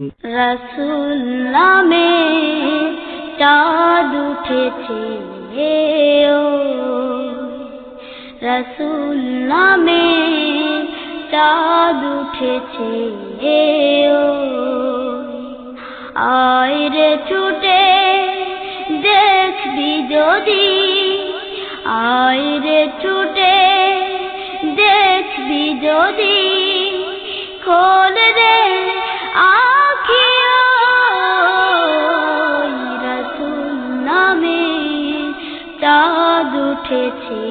রসুল নামে চাঁদ উঠেছে রসুল নামে চাঁদ উঠেছে আয় ছুটে দেখবি যদি, আয় ছুটে দেখবি উঠেছে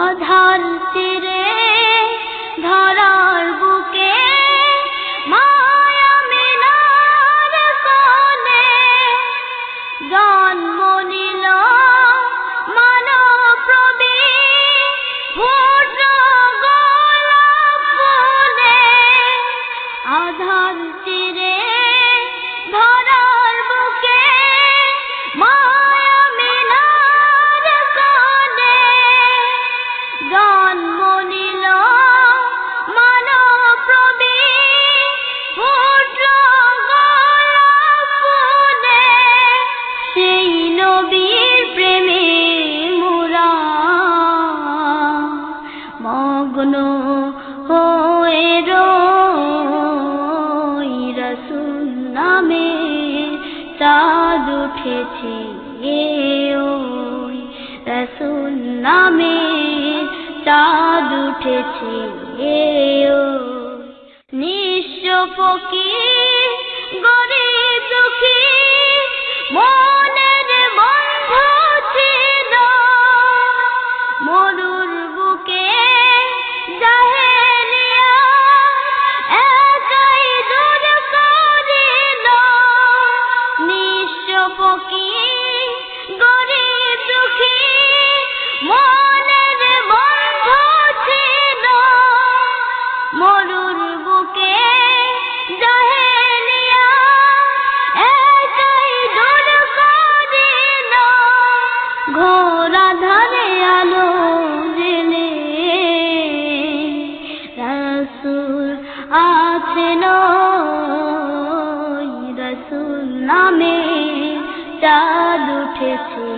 আধার চিরে ধরার বুকে মায়া মিনার কোণে জন্ম নিল উঠেছে ওই রসুল নামে চাঁদ উঠেছি নিঃস্ব ফকির গরিব দুঃখী ঘোরা ধারে আলো জেলে। রসুল আছেন রসুল নামে চাঁদ উঠেছে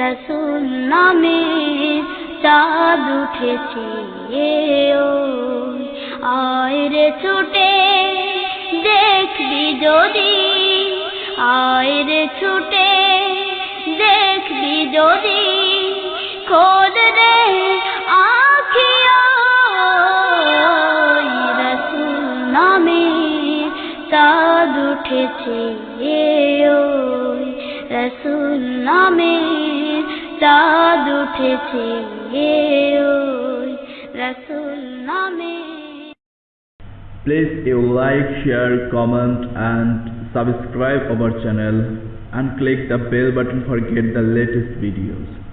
রসুল নামে চাঁদ উঠেছে আয় রে ছুটে, দেখবি যদি আয় রে ছুটে, দেখবি যদি খোদ রে আখিও রসুল নামে চাঁদ উঠেছে ওই রসুল নামে চাঁদ উঠেছে ওই রসুল নামে Please you like, share, comment and subscribe our channel and click the bell button for get the latest videos.